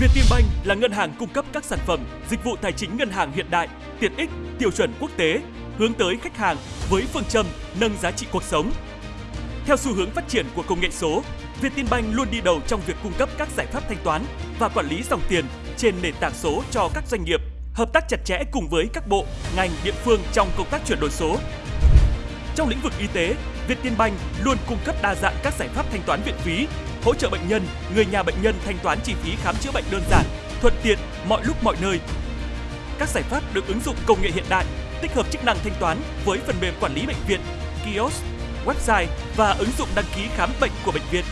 Vietinbank là ngân hàng cung cấp các sản phẩm, dịch vụ tài chính ngân hàng hiện đại, tiện ích, tiêu chuẩn quốc tế, hướng tới khách hàng với phương châm nâng giá trị cuộc sống. Theo xu hướng phát triển của công nghệ số, Vietinbank luôn đi đầu trong việc cung cấp các giải pháp thanh toán và quản lý dòng tiền trên nền tảng số cho các doanh nghiệp, hợp tác chặt chẽ cùng với các bộ, ngành, địa phương trong công tác chuyển đổi số. Trong lĩnh vực y tế, Vietinbank luôn cung cấp đa dạng các giải pháp thanh toán viện phí, hỗ trợ bệnh nhân, người nhà bệnh nhân thanh toán chi phí khám chữa bệnh đơn giản, thuận tiện mọi lúc mọi nơi. Các giải pháp được ứng dụng công nghệ hiện đại, tích hợp chức năng thanh toán với phần mềm quản lý bệnh viện, kiosk, website và ứng dụng đăng ký khám bệnh của bệnh viện.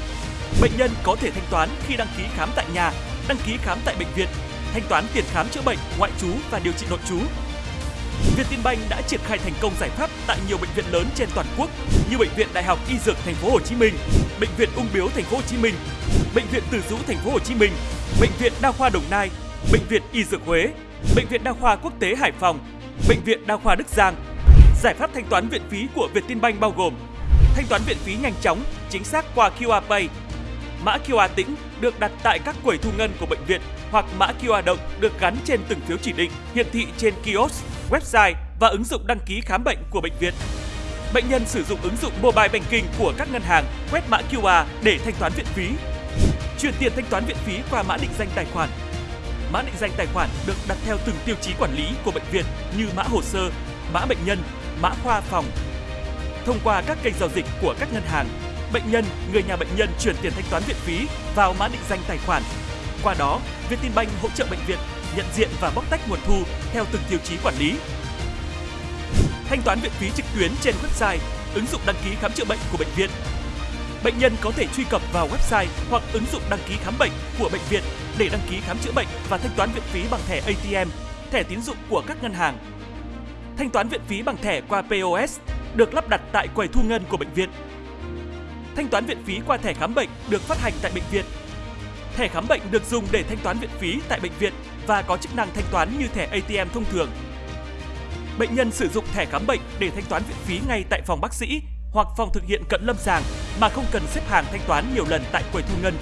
Bệnh nhân có thể thanh toán khi đăng ký khám tại nhà, đăng ký khám tại bệnh viện, thanh toán tiền khám chữa bệnh, ngoại trú và điều trị nội trú. Vietinbank đã triển khai thành công giải pháp tại nhiều bệnh viện lớn trên toàn quốc như bệnh viện Đại học Y Dược Thành phố Hồ Chí Minh, bệnh viện Ung Biếu Thành phố Hồ Chí Minh, bệnh viện Từ Dũ Thành phố Hồ Chí Minh, bệnh viện Đa khoa Đồng Nai, bệnh viện Y Dược Huế, bệnh viện Đa khoa Quốc tế Hải Phòng, bệnh viện Đa khoa Đức Giang. Giải pháp thanh toán viện phí của Vietinbank bao gồm thanh toán viện phí nhanh chóng, chính xác qua QR Pay. Mã QR tĩnh được đặt tại các quầy thu ngân của bệnh viện hoặc mã QR động được gắn trên từng phiếu chỉ định, hiển thị trên kiosk, website và ứng dụng đăng ký khám bệnh của bệnh viện. Bệnh nhân sử dụng ứng dụng mobile banking của các ngân hàng quét mã QR để thanh toán viện phí. Chuyển tiền thanh toán viện phí qua mã định danh tài khoản. Mã định danh tài khoản được đặt theo từng tiêu chí quản lý của bệnh viện như mã hồ sơ, mã bệnh nhân, mã khoa phòng, thông qua các kênh giao dịch của các ngân hàng. Bệnh nhân, người nhà bệnh nhân chuyển tiền thanh toán viện phí vào mã định danh tài khoản. Qua đó, Vietinbank hỗ trợ bệnh viện nhận diện và bóc tách nguồn thu theo từng tiêu chí quản lý. Thanh toán viện phí trực tuyến trên website, ứng dụng đăng ký khám chữa bệnh của bệnh viện. Bệnh nhân có thể truy cập vào website hoặc ứng dụng đăng ký khám bệnh của bệnh viện để đăng ký khám chữa bệnh và thanh toán viện phí bằng thẻ ATM, thẻ tín dụng của các ngân hàng. Thanh toán viện phí bằng thẻ qua POS được lắp đặt tại quầy thu ngân của bệnh viện. Thanh toán viện phí qua thẻ khám bệnh được phát hành tại bệnh viện. Thẻ khám bệnh được dùng để thanh toán viện phí tại bệnh viện và có chức năng thanh toán như thẻ ATM thông thường. Bệnh nhân sử dụng thẻ khám bệnh để thanh toán viện phí ngay tại phòng bác sĩ hoặc phòng thực hiện cận lâm sàng mà không cần xếp hàng thanh toán nhiều lần tại quầy thu ngân.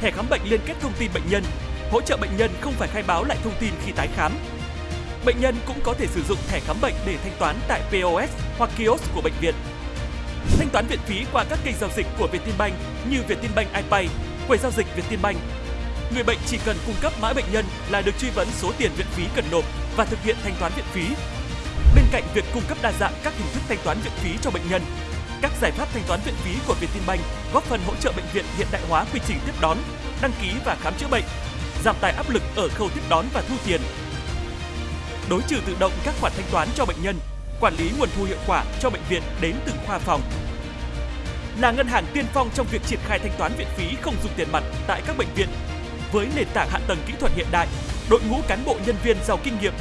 Thẻ khám bệnh liên kết thông tin bệnh nhân, hỗ trợ bệnh nhân không phải khai báo lại thông tin khi tái khám Bệnh nhân cũng có thể sử dụng thẻ khám bệnh để thanh toán tại POS hoặc kiosk của bệnh viện. Thanh toán viện phí qua các kênh giao dịch của Vietinbank như Vietinbank iPay, quầy giao dịch Vietinbank. Người bệnh chỉ cần cung cấp mã bệnh nhân là được truy vấn số tiền viện phí cần nộp và thực hiện thanh toán viện phí. Bên cạnh việc cung cấp đa dạng các hình thức thanh toán viện phí cho bệnh nhân, các giải pháp thanh toán viện phí của Vietinbank góp phần hỗ trợ bệnh viện hiện đại hóa quy trình tiếp đón, đăng ký và khám chữa bệnh, giảm tải áp lực ở khâu tiếp đón và thu tiền đối trừ tự động các khoản thanh toán cho bệnh nhân, quản lý nguồn thu hiệu quả cho bệnh viện đến từng khoa phòng. Là ngân hàng tiên phong trong việc triển khai thanh toán viện phí không dùng tiền mặt tại các bệnh viện. Với nền tảng hạ tầng kỹ thuật hiện đại, đội ngũ cán bộ nhân viên giàu kinh nghiệm,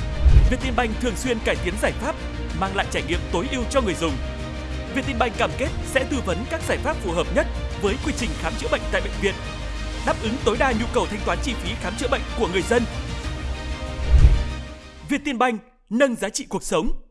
Vietinbank thường xuyên cải tiến giải pháp, mang lại trải nghiệm tối ưu cho người dùng. Vietinbank cam kết sẽ tư vấn các giải pháp phù hợp nhất với quy trình khám chữa bệnh tại bệnh viện, đáp ứng tối đa nhu cầu thanh toán chi phí khám chữa bệnh của người dân. Vietinbank nâng giá trị cuộc sống.